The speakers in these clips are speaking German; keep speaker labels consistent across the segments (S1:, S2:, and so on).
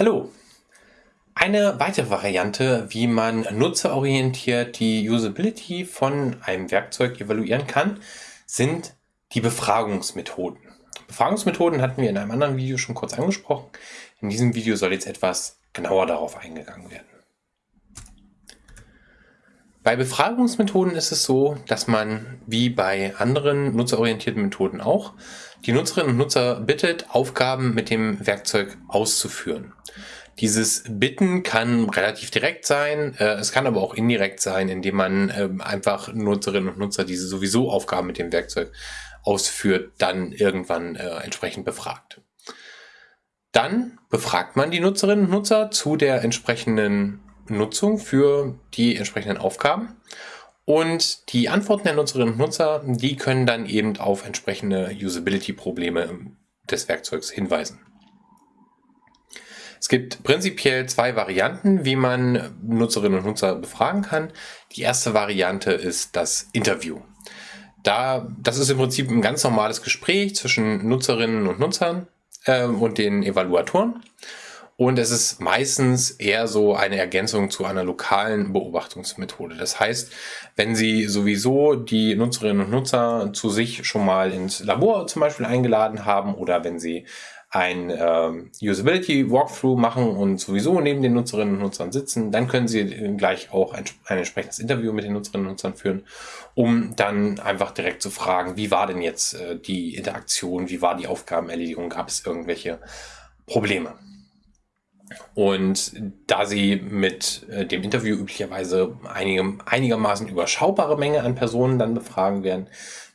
S1: Hallo! Eine weitere Variante, wie man nutzerorientiert die Usability von einem Werkzeug evaluieren kann, sind die Befragungsmethoden. Befragungsmethoden hatten wir in einem anderen Video schon kurz angesprochen. In diesem Video soll jetzt etwas genauer darauf eingegangen werden. Bei Befragungsmethoden ist es so, dass man wie bei anderen nutzerorientierten Methoden auch die Nutzerinnen und Nutzer bittet, Aufgaben mit dem Werkzeug auszuführen. Dieses Bitten kann relativ direkt sein, äh, es kann aber auch indirekt sein, indem man äh, einfach Nutzerinnen und Nutzer, die sowieso Aufgaben mit dem Werkzeug ausführt, dann irgendwann äh, entsprechend befragt. Dann befragt man die Nutzerinnen und Nutzer zu der entsprechenden Nutzung für die entsprechenden Aufgaben und die Antworten der Nutzerinnen und Nutzer, die können dann eben auf entsprechende Usability-Probleme des Werkzeugs hinweisen. Es gibt prinzipiell zwei Varianten, wie man Nutzerinnen und Nutzer befragen kann. Die erste Variante ist das Interview. Da, das ist im Prinzip ein ganz normales Gespräch zwischen Nutzerinnen und Nutzern äh, und den Evaluatoren. Und es ist meistens eher so eine Ergänzung zu einer lokalen Beobachtungsmethode. Das heißt, wenn Sie sowieso die Nutzerinnen und Nutzer zu sich schon mal ins Labor zum Beispiel eingeladen haben oder wenn Sie ein äh, Usability Walkthrough machen und sowieso neben den Nutzerinnen und Nutzern sitzen, dann können Sie gleich auch ein, ein entsprechendes Interview mit den Nutzerinnen und Nutzern führen, um dann einfach direkt zu fragen, wie war denn jetzt äh, die Interaktion, wie war die Aufgabenerledigung, gab es irgendwelche Probleme? Und da sie mit äh, dem Interview üblicherweise einige, einigermaßen überschaubare Menge an Personen dann befragen werden,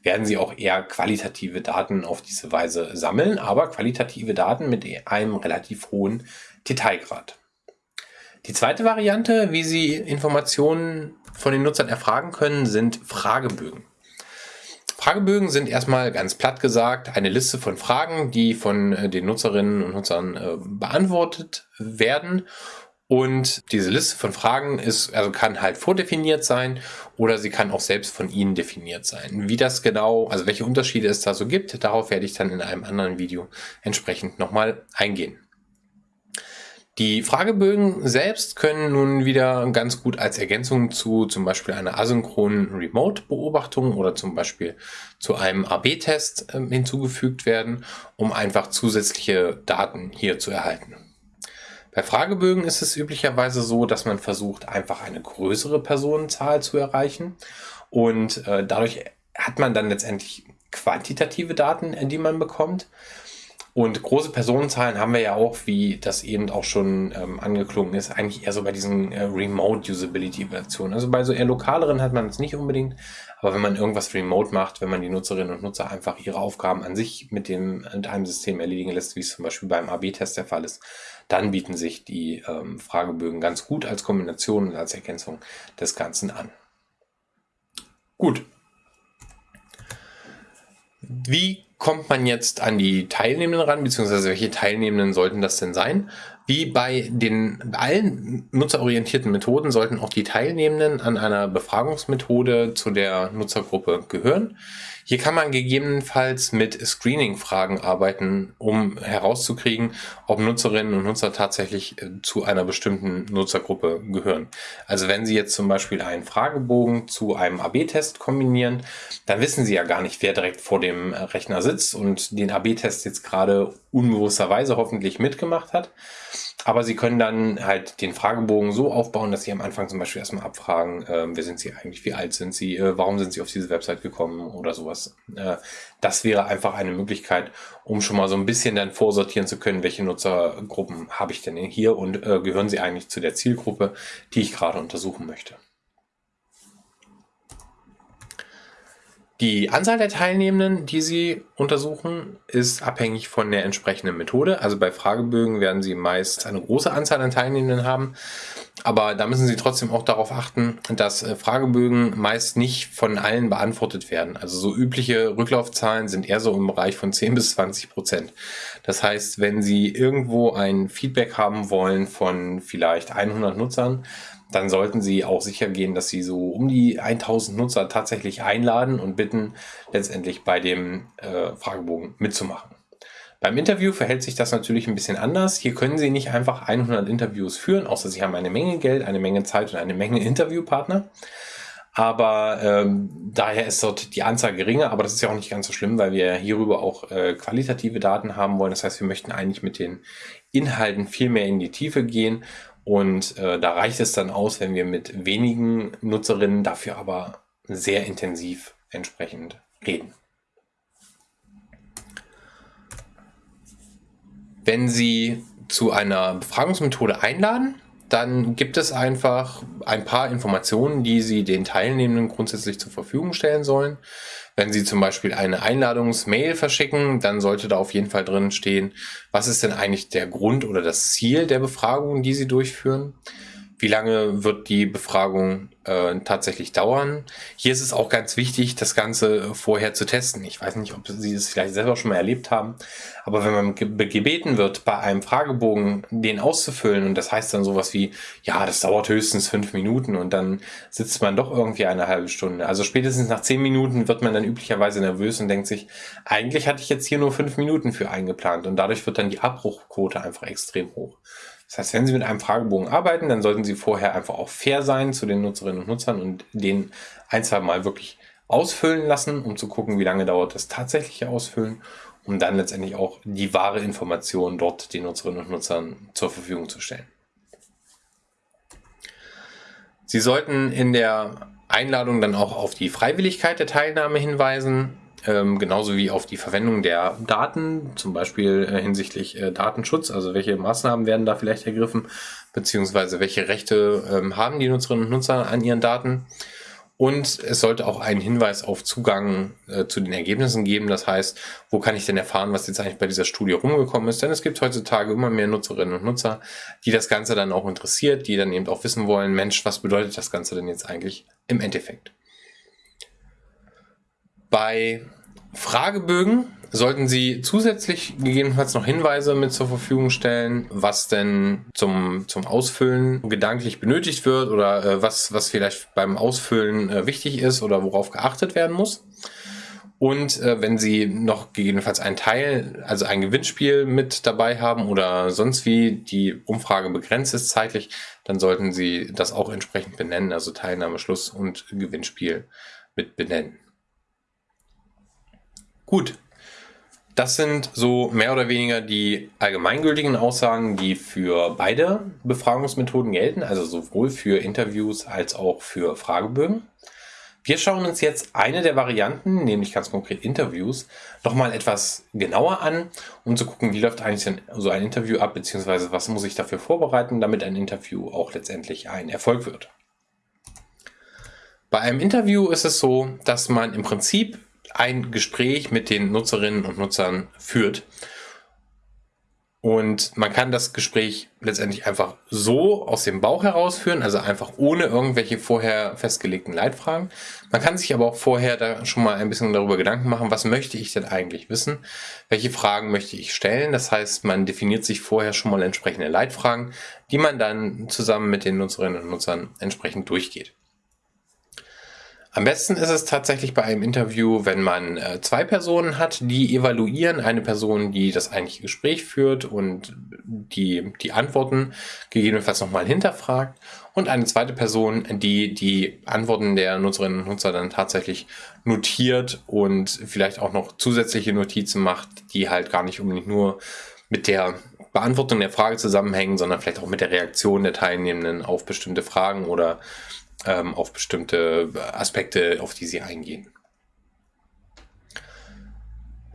S1: werden sie auch eher qualitative Daten auf diese Weise sammeln, aber qualitative Daten mit einem relativ hohen Detailgrad. Die zweite Variante, wie Sie Informationen von den Nutzern erfragen können, sind Fragebögen. Fragebögen sind erstmal ganz platt gesagt eine Liste von Fragen, die von äh, den Nutzerinnen und Nutzern äh, beantwortet werden. Und diese Liste von Fragen ist, also kann halt vordefiniert sein oder sie kann auch selbst von Ihnen definiert sein. Wie das genau, also welche Unterschiede es da so gibt, darauf werde ich dann in einem anderen Video entsprechend nochmal eingehen. Die Fragebögen selbst können nun wieder ganz gut als Ergänzung zu zum Beispiel einer asynchronen Remote-Beobachtung oder zum Beispiel zu einem AB-Test äh, hinzugefügt werden, um einfach zusätzliche Daten hier zu erhalten. Bei Fragebögen ist es üblicherweise so, dass man versucht, einfach eine größere Personenzahl zu erreichen und äh, dadurch hat man dann letztendlich quantitative Daten, die man bekommt. Und große Personenzahlen haben wir ja auch, wie das eben auch schon ähm, angeklungen ist, eigentlich eher so bei diesen äh, Remote-Usability-Versionen. Also bei so eher lokaleren hat man es nicht unbedingt, aber wenn man irgendwas remote macht, wenn man die Nutzerinnen und Nutzer einfach ihre Aufgaben an sich mit, dem, mit einem System erledigen lässt, wie es zum Beispiel beim AB-Test der Fall ist, dann bieten sich die ähm, Fragebögen ganz gut als Kombination und als Ergänzung des Ganzen an. Gut. Wie kommt man jetzt an die Teilnehmenden ran, beziehungsweise welche Teilnehmenden sollten das denn sein? Wie bei den allen nutzerorientierten Methoden sollten auch die Teilnehmenden an einer Befragungsmethode zu der Nutzergruppe gehören. Hier kann man gegebenenfalls mit Screening-Fragen arbeiten, um herauszukriegen, ob Nutzerinnen und Nutzer tatsächlich äh, zu einer bestimmten Nutzergruppe gehören. Also wenn Sie jetzt zum Beispiel einen Fragebogen zu einem AB-Test kombinieren, dann wissen Sie ja gar nicht, wer direkt vor dem äh, Rechner sitzt und den AB-Test jetzt gerade unbewussterweise hoffentlich mitgemacht hat. Aber Sie können dann halt den Fragebogen so aufbauen, dass Sie am Anfang zum Beispiel erstmal abfragen, äh, wer sind Sie eigentlich, wie alt sind Sie, äh, warum sind Sie auf diese Website gekommen oder sowas. Äh, das wäre einfach eine Möglichkeit, um schon mal so ein bisschen dann vorsortieren zu können, welche Nutzergruppen habe ich denn hier und äh, gehören Sie eigentlich zu der Zielgruppe, die ich gerade untersuchen möchte. Die Anzahl der Teilnehmenden, die Sie untersuchen, ist abhängig von der entsprechenden Methode. Also bei Fragebögen werden Sie meist eine große Anzahl an Teilnehmenden haben. Aber da müssen Sie trotzdem auch darauf achten, dass äh, Fragebögen meist nicht von allen beantwortet werden. Also so übliche Rücklaufzahlen sind eher so im Bereich von 10 bis 20 Prozent. Das heißt, wenn Sie irgendwo ein Feedback haben wollen von vielleicht 100 Nutzern, dann sollten Sie auch sicher gehen, dass Sie so um die 1000 Nutzer tatsächlich einladen und bitten, letztendlich bei dem äh, Fragebogen mitzumachen. Beim Interview verhält sich das natürlich ein bisschen anders. Hier können Sie nicht einfach 100 Interviews führen, außer Sie haben eine Menge Geld, eine Menge Zeit und eine Menge Interviewpartner. Aber ähm, daher ist dort die Anzahl geringer, aber das ist ja auch nicht ganz so schlimm, weil wir hierüber auch äh, qualitative Daten haben wollen. Das heißt, wir möchten eigentlich mit den Inhalten viel mehr in die Tiefe gehen und äh, da reicht es dann aus, wenn wir mit wenigen Nutzerinnen dafür aber sehr intensiv entsprechend reden. Wenn Sie zu einer Befragungsmethode einladen, dann gibt es einfach ein paar Informationen, die Sie den Teilnehmenden grundsätzlich zur Verfügung stellen sollen. Wenn Sie zum Beispiel eine Einladungsmail verschicken, dann sollte da auf jeden Fall drin stehen, was ist denn eigentlich der Grund oder das Ziel der Befragung, die Sie durchführen. Wie lange wird die Befragung äh, tatsächlich dauern? Hier ist es auch ganz wichtig, das Ganze vorher zu testen. Ich weiß nicht, ob Sie es vielleicht selber schon mal erlebt haben, aber wenn man gebeten wird, bei einem Fragebogen den auszufüllen und das heißt dann sowas wie, ja, das dauert höchstens fünf Minuten und dann sitzt man doch irgendwie eine halbe Stunde. Also spätestens nach zehn Minuten wird man dann üblicherweise nervös und denkt sich, eigentlich hatte ich jetzt hier nur fünf Minuten für eingeplant und dadurch wird dann die Abbruchquote einfach extrem hoch. Das heißt, wenn Sie mit einem Fragebogen arbeiten, dann sollten Sie vorher einfach auch fair sein zu den Nutzerinnen und Nutzern und den ein, zwei Mal wirklich ausfüllen lassen, um zu gucken, wie lange dauert das tatsächliche Ausfüllen, um dann letztendlich auch die wahre Information dort den Nutzerinnen und Nutzern zur Verfügung zu stellen. Sie sollten in der Einladung dann auch auf die Freiwilligkeit der Teilnahme hinweisen ähm, genauso wie auf die Verwendung der Daten, zum Beispiel äh, hinsichtlich äh, Datenschutz, also welche Maßnahmen werden da vielleicht ergriffen, beziehungsweise welche Rechte ähm, haben die Nutzerinnen und Nutzer an ihren Daten. Und es sollte auch einen Hinweis auf Zugang äh, zu den Ergebnissen geben. Das heißt, wo kann ich denn erfahren, was jetzt eigentlich bei dieser Studie rumgekommen ist? Denn es gibt heutzutage immer mehr Nutzerinnen und Nutzer, die das Ganze dann auch interessiert, die dann eben auch wissen wollen, Mensch, was bedeutet das Ganze denn jetzt eigentlich im Endeffekt? Bei Fragebögen sollten Sie zusätzlich gegebenenfalls noch Hinweise mit zur Verfügung stellen, was denn zum, zum Ausfüllen gedanklich benötigt wird oder äh, was, was vielleicht beim Ausfüllen äh, wichtig ist oder worauf geachtet werden muss. Und äh, wenn Sie noch gegebenenfalls einen Teil, also ein Gewinnspiel mit dabei haben oder sonst wie die Umfrage begrenzt ist zeitlich, dann sollten Sie das auch entsprechend benennen, also Teilnahme, Schluss und Gewinnspiel mit benennen. Gut. Das sind so mehr oder weniger die allgemeingültigen Aussagen, die für beide Befragungsmethoden gelten, also sowohl für Interviews als auch für Fragebögen. Wir schauen uns jetzt eine der Varianten, nämlich ganz konkret Interviews, nochmal etwas genauer an, um zu gucken, wie läuft eigentlich so ein Interview ab, beziehungsweise was muss ich dafür vorbereiten, damit ein Interview auch letztendlich ein Erfolg wird. Bei einem Interview ist es so, dass man im Prinzip ein Gespräch mit den Nutzerinnen und Nutzern führt. Und man kann das Gespräch letztendlich einfach so aus dem Bauch herausführen, also einfach ohne irgendwelche vorher festgelegten Leitfragen. Man kann sich aber auch vorher da schon mal ein bisschen darüber Gedanken machen, was möchte ich denn eigentlich wissen? Welche Fragen möchte ich stellen? Das heißt, man definiert sich vorher schon mal entsprechende Leitfragen, die man dann zusammen mit den Nutzerinnen und Nutzern entsprechend durchgeht. Am besten ist es tatsächlich bei einem Interview, wenn man äh, zwei Personen hat, die evaluieren. Eine Person, die das eigentliche Gespräch führt und die, die Antworten gegebenenfalls nochmal hinterfragt. Und eine zweite Person, die die Antworten der Nutzerinnen und Nutzer dann tatsächlich notiert und vielleicht auch noch zusätzliche Notizen macht, die halt gar nicht unbedingt nur mit der Beantwortung der Frage zusammenhängen, sondern vielleicht auch mit der Reaktion der Teilnehmenden auf bestimmte Fragen oder ähm, auf bestimmte Aspekte, auf die sie eingehen.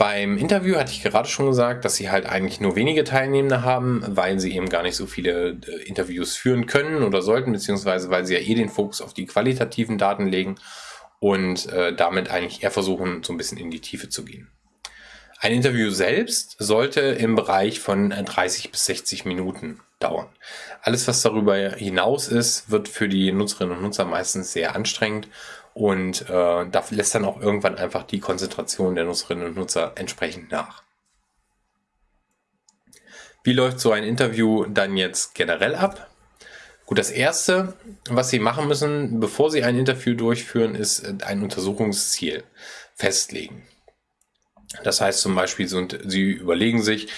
S1: Beim Interview hatte ich gerade schon gesagt, dass sie halt eigentlich nur wenige Teilnehmende haben, weil sie eben gar nicht so viele äh, Interviews führen können oder sollten, beziehungsweise weil sie ja eh den Fokus auf die qualitativen Daten legen und äh, damit eigentlich eher versuchen, so ein bisschen in die Tiefe zu gehen. Ein Interview selbst sollte im Bereich von 30 bis 60 Minuten dauern. Alles, was darüber hinaus ist, wird für die Nutzerinnen und Nutzer meistens sehr anstrengend und äh, da lässt dann auch irgendwann einfach die Konzentration der Nutzerinnen und Nutzer entsprechend nach. Wie läuft so ein Interview dann jetzt generell ab? Gut, das erste, was Sie machen müssen, bevor Sie ein Interview durchführen, ist ein Untersuchungsziel festlegen. Das heißt zum Beispiel, Sie überlegen sich,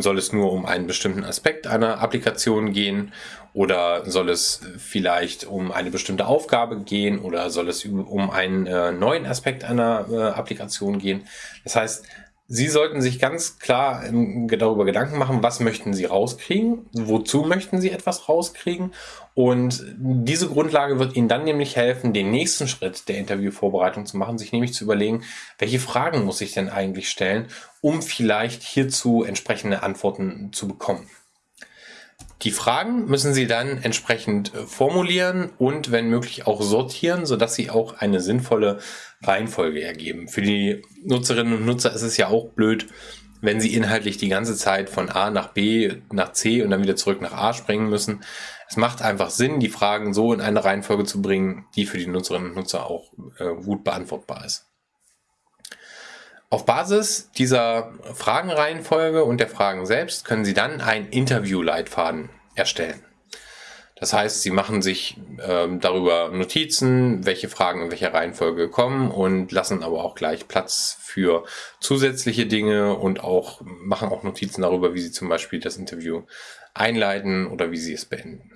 S1: soll es nur um einen bestimmten Aspekt einer Applikation gehen oder soll es vielleicht um eine bestimmte Aufgabe gehen oder soll es um einen äh, neuen Aspekt einer äh, Applikation gehen. Das heißt, Sie sollten sich ganz klar ähm, darüber Gedanken machen, was möchten Sie rauskriegen, wozu möchten Sie etwas rauskriegen und diese Grundlage wird Ihnen dann nämlich helfen, den nächsten Schritt der Interviewvorbereitung zu machen, sich nämlich zu überlegen, welche Fragen muss ich denn eigentlich stellen, um vielleicht hierzu entsprechende Antworten zu bekommen. Die Fragen müssen Sie dann entsprechend äh, formulieren und wenn möglich auch sortieren, sodass sie auch eine sinnvolle Reihenfolge ergeben. Für die Nutzerinnen und Nutzer ist es ja auch blöd, wenn sie inhaltlich die ganze Zeit von A nach B, nach C und dann wieder zurück nach A springen müssen. Es macht einfach Sinn, die Fragen so in eine Reihenfolge zu bringen, die für die Nutzerinnen und Nutzer auch äh, gut beantwortbar ist. Auf Basis dieser Fragenreihenfolge und der Fragen selbst können Sie dann einen Interviewleitfaden erstellen. Das heißt, Sie machen sich ähm, darüber Notizen, welche Fragen in welcher Reihenfolge kommen und lassen aber auch gleich Platz für zusätzliche Dinge und auch machen auch Notizen darüber, wie Sie zum Beispiel das Interview einleiten oder wie Sie es beenden.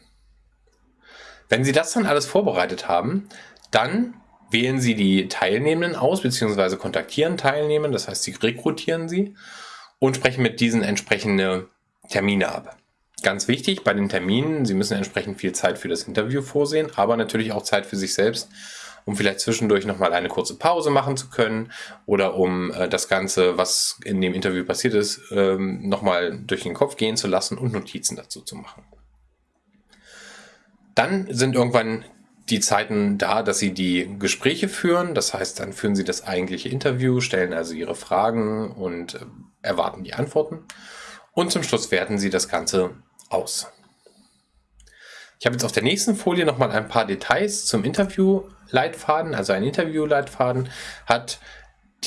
S1: Wenn Sie das dann alles vorbereitet haben, dann wählen Sie die Teilnehmenden aus, beziehungsweise kontaktieren Teilnehmer, das heißt, Sie rekrutieren sie und sprechen mit diesen entsprechende Termine ab. Ganz wichtig bei den Terminen, Sie müssen entsprechend viel Zeit für das Interview vorsehen, aber natürlich auch Zeit für sich selbst, um vielleicht zwischendurch nochmal eine kurze Pause machen zu können oder um äh, das Ganze, was in dem Interview passiert ist, ähm, nochmal durch den Kopf gehen zu lassen und Notizen dazu zu machen. Dann sind irgendwann die Zeiten da, dass sie die Gespräche führen. Das heißt, dann führen sie das eigentliche Interview, stellen also ihre Fragen und äh, erwarten die Antworten. Und zum Schluss werten sie das Ganze aus. Ich habe jetzt auf der nächsten Folie nochmal ein paar Details zum Interviewleitfaden. Also ein Interviewleitfaden hat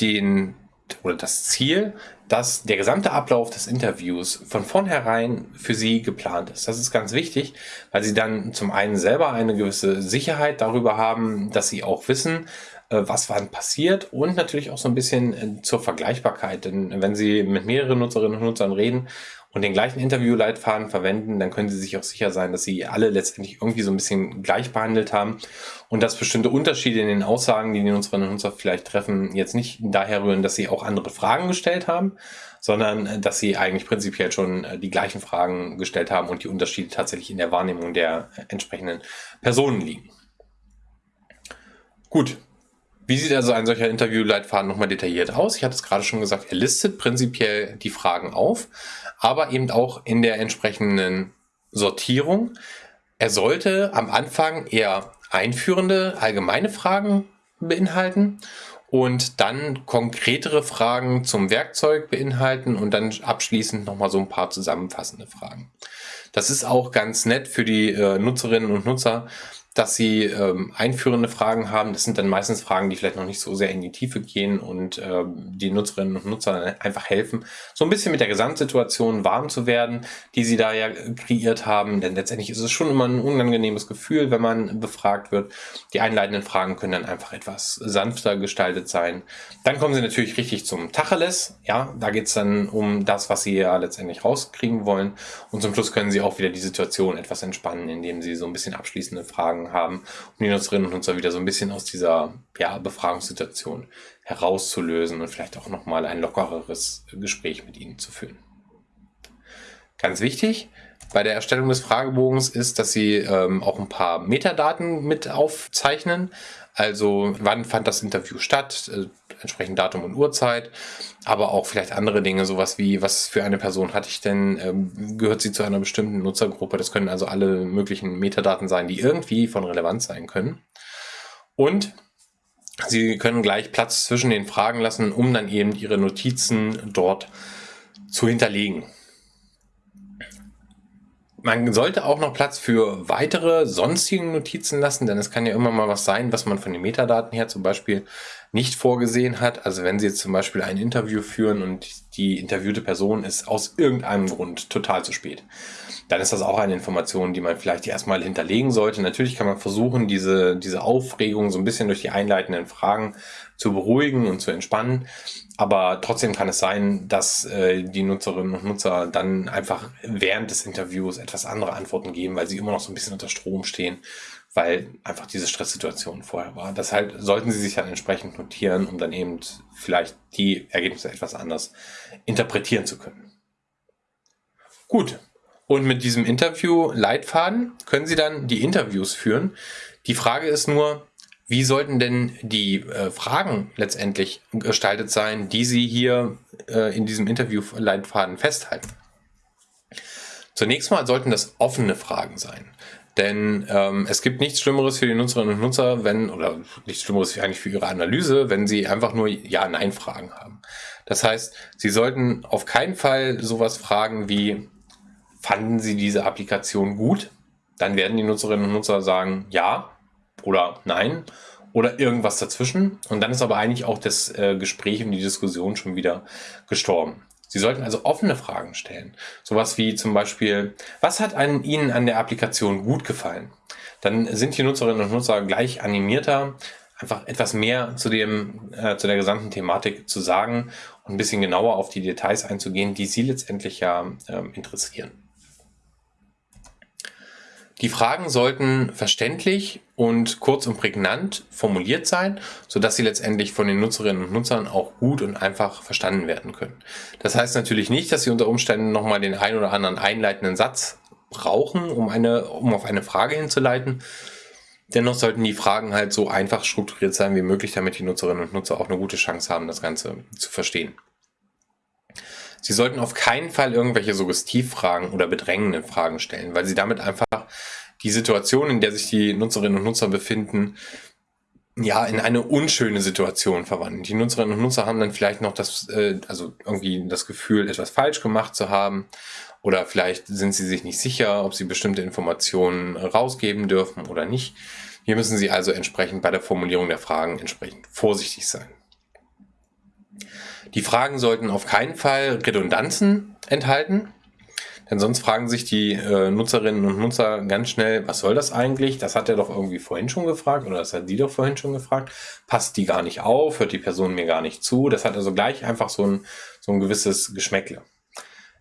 S1: den oder das Ziel, dass der gesamte Ablauf des Interviews von vornherein für Sie geplant ist. Das ist ganz wichtig, weil Sie dann zum einen selber eine gewisse Sicherheit darüber haben, dass Sie auch wissen, äh, was wann passiert und natürlich auch so ein bisschen äh, zur Vergleichbarkeit. Denn wenn Sie mit mehreren Nutzerinnen und Nutzern reden und den gleichen Interviewleitfaden verwenden, dann können Sie sich auch sicher sein, dass Sie alle letztendlich irgendwie so ein bisschen gleich behandelt haben und dass bestimmte Unterschiede in den Aussagen, die die Nutzerinnen und Nutzer vielleicht treffen, jetzt nicht daher rühren, dass Sie auch andere Fragen gestellt haben, sondern äh, dass Sie eigentlich prinzipiell schon die gleichen Fragen gestellt haben und die Unterschiede tatsächlich in der Wahrnehmung der entsprechenden Personen liegen. Gut, wie sieht also ein solcher Interviewleitfaden nochmal detailliert aus? Ich hatte es gerade schon gesagt, er listet prinzipiell die Fragen auf, aber eben auch in der entsprechenden Sortierung. Er sollte am Anfang eher einführende, allgemeine Fragen beinhalten und dann konkretere Fragen zum Werkzeug beinhalten und dann abschließend nochmal so ein paar zusammenfassende Fragen. Das ist auch ganz nett für die äh, Nutzerinnen und Nutzer, dass sie ähm, einführende Fragen haben. Das sind dann meistens Fragen, die vielleicht noch nicht so sehr in die Tiefe gehen und ähm, die Nutzerinnen und Nutzer einfach helfen, so ein bisschen mit der Gesamtsituation warm zu werden, die sie da ja kreiert haben. Denn letztendlich ist es schon immer ein unangenehmes Gefühl, wenn man befragt wird. Die einleitenden Fragen können dann einfach etwas sanfter gestaltet sein. Dann kommen sie natürlich richtig zum Tacheles. Ja, da geht's dann um das, was sie ja letztendlich rauskriegen wollen. Und zum Schluss können sie auch wieder die Situation etwas entspannen, indem sie so ein bisschen abschließende Fragen Fragen haben, um die Nutzerinnen und Nutzer wieder so ein bisschen aus dieser ja, Befragungssituation herauszulösen und vielleicht auch nochmal ein lockereres Gespräch mit ihnen zu führen. Ganz wichtig bei der Erstellung des Fragebogens ist, dass Sie ähm, auch ein paar Metadaten mit aufzeichnen. Also wann fand das Interview statt, äh, entsprechend Datum und Uhrzeit, aber auch vielleicht andere Dinge, sowas wie, was für eine Person hatte ich denn, ähm, gehört sie zu einer bestimmten Nutzergruppe. Das können also alle möglichen Metadaten sein, die irgendwie von Relevanz sein können. Und Sie können gleich Platz zwischen den Fragen lassen, um dann eben Ihre Notizen dort zu hinterlegen. Man sollte auch noch Platz für weitere sonstigen Notizen lassen, denn es kann ja immer mal was sein, was man von den Metadaten her zum Beispiel nicht vorgesehen hat. Also wenn Sie jetzt zum Beispiel ein Interview führen und die interviewte Person ist aus irgendeinem Grund total zu spät, dann ist das auch eine Information, die man vielleicht erstmal hinterlegen sollte. Natürlich kann man versuchen, diese, diese Aufregung so ein bisschen durch die einleitenden Fragen zu beruhigen und zu entspannen. Aber trotzdem kann es sein, dass äh, die Nutzerinnen und Nutzer dann einfach während des Interviews etwas andere Antworten geben, weil sie immer noch so ein bisschen unter Strom stehen, weil einfach diese Stresssituation vorher war. Deshalb sollten sie sich dann entsprechend notieren, um dann eben vielleicht die Ergebnisse etwas anders interpretieren zu können. Gut. Und mit diesem Interview-Leitfaden können Sie dann die Interviews führen. Die Frage ist nur, wie sollten denn die äh, Fragen letztendlich gestaltet sein, die Sie hier äh, in diesem Interview-Leitfaden festhalten? Zunächst mal sollten das offene Fragen sein. Denn ähm, es gibt nichts Schlimmeres für die Nutzerinnen und Nutzer, wenn, oder nichts Schlimmeres eigentlich für ihre Analyse, wenn sie einfach nur Ja-Nein-Fragen haben. Das heißt, sie sollten auf keinen Fall sowas fragen wie, fanden sie diese Applikation gut? Dann werden die Nutzerinnen und Nutzer sagen Ja oder Nein oder irgendwas dazwischen. Und dann ist aber eigentlich auch das äh, Gespräch und die Diskussion schon wieder gestorben. Sie sollten also offene Fragen stellen. Sowas wie zum Beispiel, was hat an Ihnen an der Applikation gut gefallen? Dann sind die Nutzerinnen und Nutzer gleich animierter, einfach etwas mehr zu, dem, äh, zu der gesamten Thematik zu sagen und ein bisschen genauer auf die Details einzugehen, die Sie letztendlich ja äh, interessieren. Die Fragen sollten verständlich und kurz und prägnant formuliert sein, sodass sie letztendlich von den Nutzerinnen und Nutzern auch gut und einfach verstanden werden können. Das heißt natürlich nicht, dass sie unter Umständen nochmal den ein oder anderen einleitenden Satz brauchen, um, eine, um auf eine Frage hinzuleiten. Dennoch sollten die Fragen halt so einfach strukturiert sein wie möglich, damit die Nutzerinnen und Nutzer auch eine gute Chance haben, das Ganze zu verstehen. Sie sollten auf keinen Fall irgendwelche Suggestivfragen oder bedrängenden Fragen stellen, weil sie damit einfach die Situation, in der sich die Nutzerinnen und Nutzer befinden, ja, in eine unschöne Situation verwandeln. Die Nutzerinnen und Nutzer haben dann vielleicht noch das, äh, also irgendwie das Gefühl, etwas falsch gemacht zu haben. Oder vielleicht sind sie sich nicht sicher, ob sie bestimmte Informationen rausgeben dürfen oder nicht. Hier müssen sie also entsprechend bei der Formulierung der Fragen entsprechend vorsichtig sein. Die Fragen sollten auf keinen Fall Redundanzen enthalten, denn sonst fragen sich die äh, Nutzerinnen und Nutzer ganz schnell, was soll das eigentlich? Das hat er doch irgendwie vorhin schon gefragt oder das hat die doch vorhin schon gefragt. Passt die gar nicht auf? Hört die Person mir gar nicht zu? Das hat also gleich einfach so ein, so ein gewisses Geschmäckle.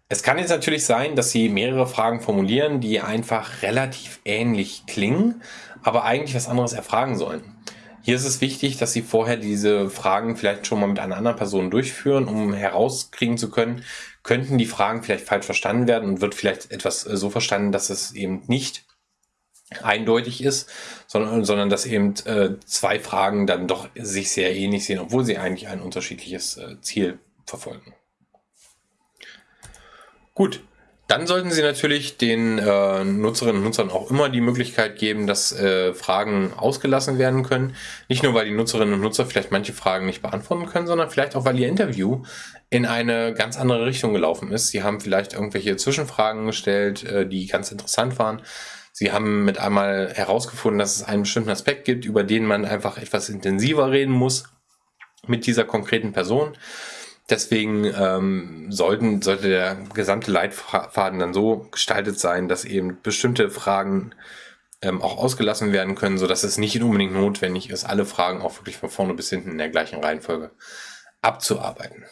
S1: Es kann jetzt natürlich sein, dass Sie mehrere Fragen formulieren, die einfach relativ ähnlich klingen, aber eigentlich was anderes erfragen sollen. Hier ist es wichtig, dass Sie vorher diese Fragen vielleicht schon mal mit einer anderen Person durchführen, um herauskriegen zu können, könnten die Fragen vielleicht falsch verstanden werden und wird vielleicht etwas äh, so verstanden, dass es eben nicht eindeutig ist, sondern, sondern dass eben äh, zwei Fragen dann doch sich sehr ähnlich sehen, obwohl sie eigentlich ein unterschiedliches äh, Ziel verfolgen. Gut, dann sollten Sie natürlich den äh, Nutzerinnen und Nutzern auch immer die Möglichkeit geben, dass äh, Fragen ausgelassen werden können. Nicht nur, weil die Nutzerinnen und Nutzer vielleicht manche Fragen nicht beantworten können, sondern vielleicht auch, weil ihr Interview in eine ganz andere Richtung gelaufen ist. Sie haben vielleicht irgendwelche Zwischenfragen gestellt, äh, die ganz interessant waren. Sie haben mit einmal herausgefunden, dass es einen bestimmten Aspekt gibt, über den man einfach etwas intensiver reden muss mit dieser konkreten Person. Deswegen ähm, sollten, sollte der gesamte Leitfaden dann so gestaltet sein, dass eben bestimmte Fragen ähm, auch ausgelassen werden können, so dass es nicht unbedingt notwendig ist, alle Fragen auch wirklich von vorne bis hinten in der gleichen Reihenfolge abzuarbeiten.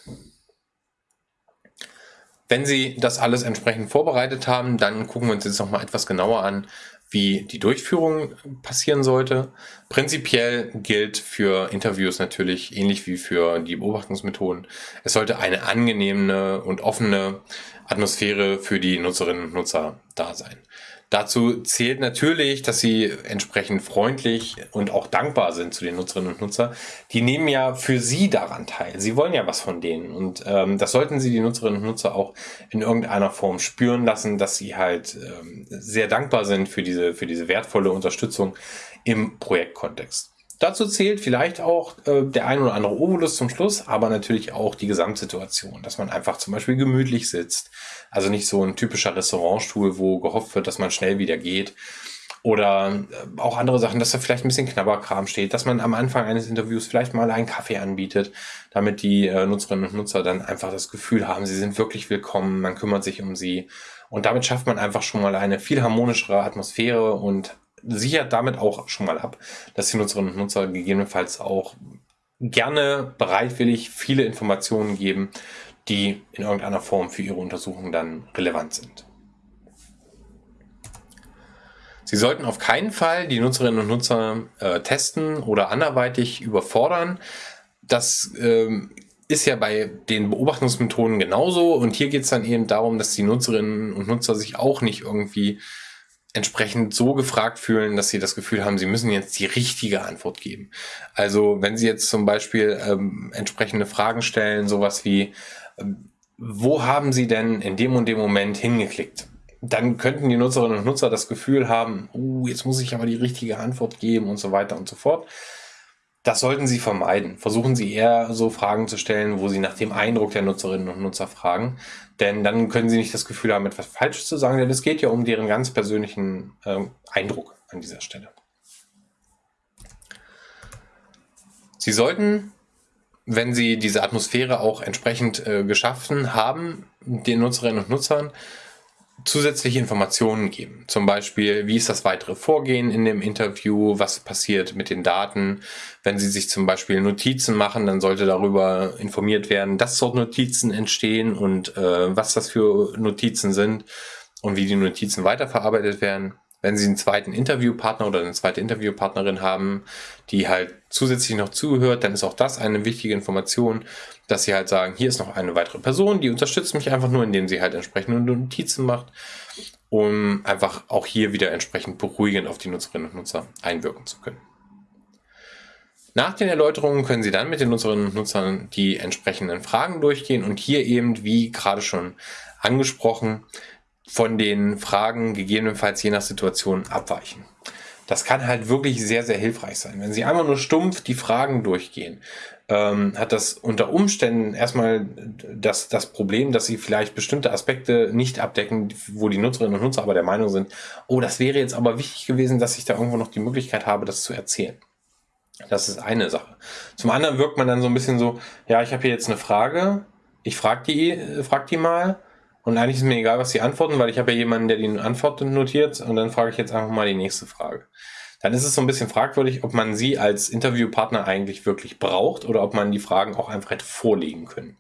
S1: Wenn Sie das alles entsprechend vorbereitet haben, dann gucken wir uns jetzt noch mal etwas genauer an, wie die Durchführung passieren sollte. Prinzipiell gilt für Interviews natürlich ähnlich wie für die Beobachtungsmethoden. Es sollte eine angenehme und offene Atmosphäre für die Nutzerinnen und Nutzer da sein. Dazu zählt natürlich, dass sie entsprechend freundlich und auch dankbar sind zu den Nutzerinnen und Nutzer. Die nehmen ja für sie daran teil. Sie wollen ja was von denen. Und ähm, das sollten sie die Nutzerinnen und Nutzer auch in irgendeiner Form spüren lassen, dass sie halt ähm, sehr dankbar sind für diese, für diese wertvolle Unterstützung im Projektkontext. Dazu zählt vielleicht auch äh, der ein oder andere Obolus zum Schluss, aber natürlich auch die Gesamtsituation, dass man einfach zum Beispiel gemütlich sitzt. Also nicht so ein typischer Restaurantstuhl, wo gehofft wird, dass man schnell wieder geht. Oder äh, auch andere Sachen, dass da vielleicht ein bisschen Knabberkram steht, dass man am Anfang eines Interviews vielleicht mal einen Kaffee anbietet, damit die äh, Nutzerinnen und Nutzer dann einfach das Gefühl haben, sie sind wirklich willkommen, man kümmert sich um sie. Und damit schafft man einfach schon mal eine viel harmonischere Atmosphäre und sichert damit auch schon mal ab, dass die Nutzerinnen und Nutzer gegebenenfalls auch gerne bereitwillig viele Informationen geben, die in irgendeiner Form für ihre Untersuchung dann relevant sind. Sie sollten auf keinen Fall die Nutzerinnen und Nutzer äh, testen oder anderweitig überfordern. Das ähm, ist ja bei den Beobachtungsmethoden genauso und hier geht es dann eben darum, dass die Nutzerinnen und Nutzer sich auch nicht irgendwie entsprechend so gefragt fühlen, dass sie das Gefühl haben, sie müssen jetzt die richtige Antwort geben. Also wenn sie jetzt zum Beispiel ähm, entsprechende Fragen stellen, sowas wie, ähm, wo haben sie denn in dem und dem Moment hingeklickt? Dann könnten die Nutzerinnen und Nutzer das Gefühl haben, uh, jetzt muss ich aber die richtige Antwort geben und so weiter und so fort. Das sollten Sie vermeiden. Versuchen Sie eher so Fragen zu stellen, wo Sie nach dem Eindruck der Nutzerinnen und Nutzer fragen. Denn dann können Sie nicht das Gefühl haben, etwas Falsches zu sagen, denn es geht ja um deren ganz persönlichen äh, Eindruck an dieser Stelle. Sie sollten, wenn Sie diese Atmosphäre auch entsprechend äh, geschaffen haben, den Nutzerinnen und Nutzern zusätzliche Informationen geben. Zum Beispiel, wie ist das weitere Vorgehen in dem Interview, was passiert mit den Daten. Wenn Sie sich zum Beispiel Notizen machen, dann sollte darüber informiert werden, dass dort Notizen entstehen und äh, was das für Notizen sind und wie die Notizen weiterverarbeitet werden. Wenn Sie einen zweiten Interviewpartner oder eine zweite Interviewpartnerin haben, die halt zusätzlich noch zuhört, dann ist auch das eine wichtige Information, dass Sie halt sagen, hier ist noch eine weitere Person, die unterstützt mich einfach nur, indem sie halt entsprechende Notizen macht, um einfach auch hier wieder entsprechend beruhigend auf die Nutzerinnen und Nutzer einwirken zu können. Nach den Erläuterungen können Sie dann mit den Nutzerinnen und Nutzern die entsprechenden Fragen durchgehen und hier eben, wie gerade schon angesprochen, von den Fragen gegebenenfalls je nach Situation abweichen. Das kann halt wirklich sehr, sehr hilfreich sein. Wenn Sie einmal nur stumpf die Fragen durchgehen, ähm, hat das unter Umständen erstmal das, das Problem, dass Sie vielleicht bestimmte Aspekte nicht abdecken, wo die Nutzerinnen und Nutzer aber der Meinung sind, oh, das wäre jetzt aber wichtig gewesen, dass ich da irgendwo noch die Möglichkeit habe, das zu erzählen. Das ist eine Sache. Zum anderen wirkt man dann so ein bisschen so, ja, ich habe hier jetzt eine Frage, ich frage die, äh, frag die mal und eigentlich ist mir egal, was sie antworten, weil ich habe ja jemanden, der die Antwort notiert und dann frage ich jetzt einfach mal die nächste Frage. Dann ist es so ein bisschen fragwürdig, ob man sie als Interviewpartner eigentlich wirklich braucht oder ob man die Fragen auch einfach hätte vorlegen können.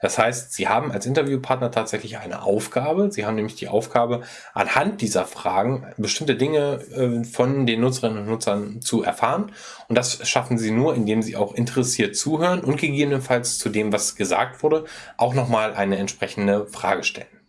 S1: Das heißt, sie haben als Interviewpartner tatsächlich eine Aufgabe. Sie haben nämlich die Aufgabe, anhand dieser Fragen bestimmte Dinge äh, von den Nutzerinnen und Nutzern zu erfahren. Und das schaffen sie nur, indem sie auch interessiert zuhören und gegebenenfalls zu dem, was gesagt wurde, auch nochmal eine entsprechende Frage stellen.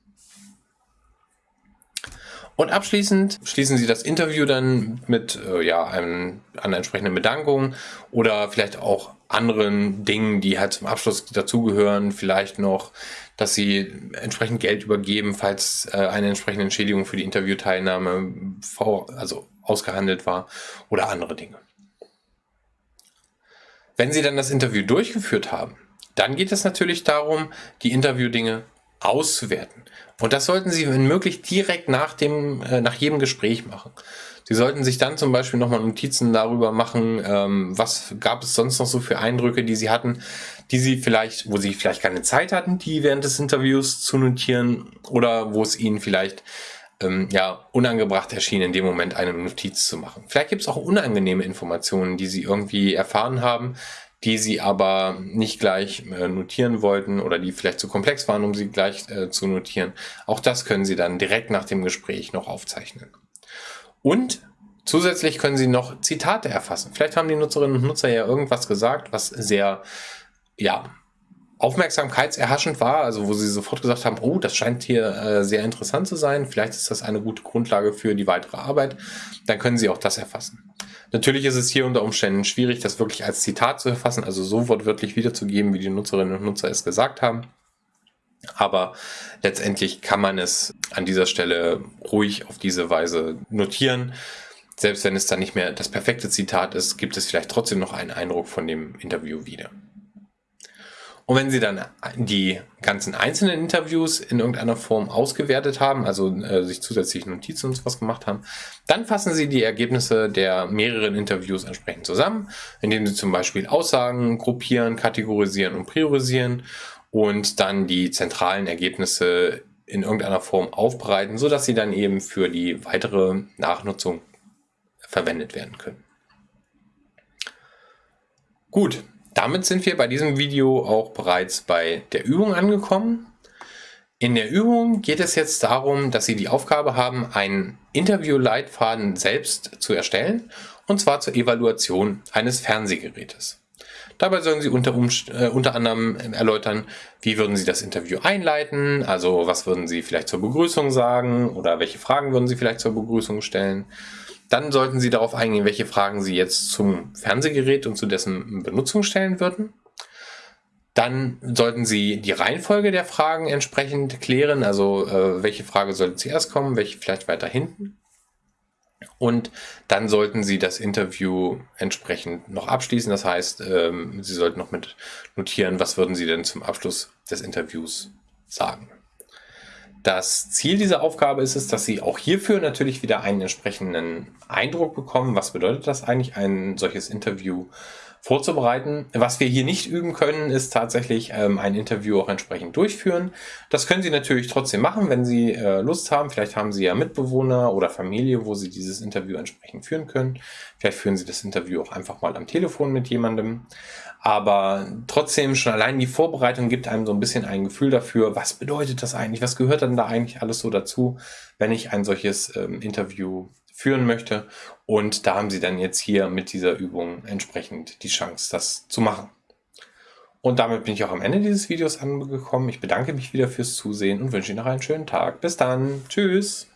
S1: Und abschließend schließen Sie das Interview dann mit äh, ja, einem, einer entsprechenden Bedankung oder vielleicht auch anderen Dingen, die halt zum Abschluss dazugehören. Vielleicht noch, dass Sie entsprechend Geld übergeben, falls äh, eine entsprechende Entschädigung für die Interviewteilnahme vor, also ausgehandelt war oder andere Dinge. Wenn Sie dann das Interview durchgeführt haben, dann geht es natürlich darum, die Interviewdinge auszuwerten. Und das sollten Sie, wenn möglich, direkt nach, dem, äh, nach jedem Gespräch machen. Sie sollten sich dann zum Beispiel nochmal Notizen darüber machen, ähm, was gab es sonst noch so für Eindrücke, die Sie hatten, die Sie vielleicht, wo Sie vielleicht keine Zeit hatten, die während des Interviews zu notieren oder wo es Ihnen vielleicht ähm, ja, unangebracht erschien, in dem Moment eine Notiz zu machen. Vielleicht gibt es auch unangenehme Informationen, die Sie irgendwie erfahren haben, die sie aber nicht gleich äh, notieren wollten oder die vielleicht zu komplex waren, um sie gleich äh, zu notieren. Auch das können sie dann direkt nach dem Gespräch noch aufzeichnen. Und zusätzlich können sie noch Zitate erfassen. Vielleicht haben die Nutzerinnen und Nutzer ja irgendwas gesagt, was sehr, ja, aufmerksamkeitserhaschend war, also wo sie sofort gesagt haben, oh, das scheint hier äh, sehr interessant zu sein, vielleicht ist das eine gute Grundlage für die weitere Arbeit, dann können sie auch das erfassen. Natürlich ist es hier unter Umständen schwierig, das wirklich als Zitat zu erfassen, also so wortwörtlich wiederzugeben, wie die Nutzerinnen und Nutzer es gesagt haben. Aber letztendlich kann man es an dieser Stelle ruhig auf diese Weise notieren. selbst wenn es dann nicht mehr das perfekte Zitat ist, gibt es vielleicht trotzdem noch einen Eindruck von dem Interview wieder. Und wenn Sie dann die ganzen einzelnen Interviews in irgendeiner Form ausgewertet haben, also äh, sich zusätzliche Notizen und sowas gemacht haben, dann fassen Sie die Ergebnisse der mehreren Interviews entsprechend zusammen, indem Sie zum Beispiel Aussagen gruppieren, kategorisieren und priorisieren und dann die zentralen Ergebnisse in irgendeiner Form aufbereiten, sodass sie dann eben für die weitere Nachnutzung verwendet werden können. Gut, damit sind wir bei diesem Video auch bereits bei der Übung angekommen. In der Übung geht es jetzt darum, dass Sie die Aufgabe haben, einen Interview-Leitfaden selbst zu erstellen, und zwar zur Evaluation eines Fernsehgerätes. Dabei sollen Sie unter, äh, unter anderem erläutern, wie würden Sie das Interview einleiten, also was würden Sie vielleicht zur Begrüßung sagen oder welche Fragen würden Sie vielleicht zur Begrüßung stellen. Dann sollten Sie darauf eingehen, welche Fragen Sie jetzt zum Fernsehgerät und zu dessen Benutzung stellen würden. Dann sollten Sie die Reihenfolge der Fragen entsprechend klären, also äh, welche Frage sollte zuerst kommen, welche vielleicht weiter hinten. Und dann sollten Sie das Interview entsprechend noch abschließen. Das heißt, ähm, Sie sollten noch mit notieren, was würden Sie denn zum Abschluss des Interviews sagen. Das Ziel dieser Aufgabe ist es, dass Sie auch hierfür natürlich wieder einen entsprechenden Eindruck bekommen. Was bedeutet das eigentlich, ein solches Interview vorzubereiten. Was wir hier nicht üben können, ist tatsächlich ähm, ein Interview auch entsprechend durchführen. Das können Sie natürlich trotzdem machen, wenn Sie äh, Lust haben. Vielleicht haben Sie ja Mitbewohner oder Familie, wo Sie dieses Interview entsprechend führen können. Vielleicht führen Sie das Interview auch einfach mal am Telefon mit jemandem. Aber trotzdem schon allein die Vorbereitung gibt einem so ein bisschen ein Gefühl dafür, was bedeutet das eigentlich, was gehört dann da eigentlich alles so dazu, wenn ich ein solches ähm, Interview führen möchte. Und da haben Sie dann jetzt hier mit dieser Übung entsprechend die Chance, das zu machen. Und damit bin ich auch am Ende dieses Videos angekommen. Ich bedanke mich wieder fürs Zusehen und wünsche Ihnen noch einen schönen Tag. Bis dann. Tschüss.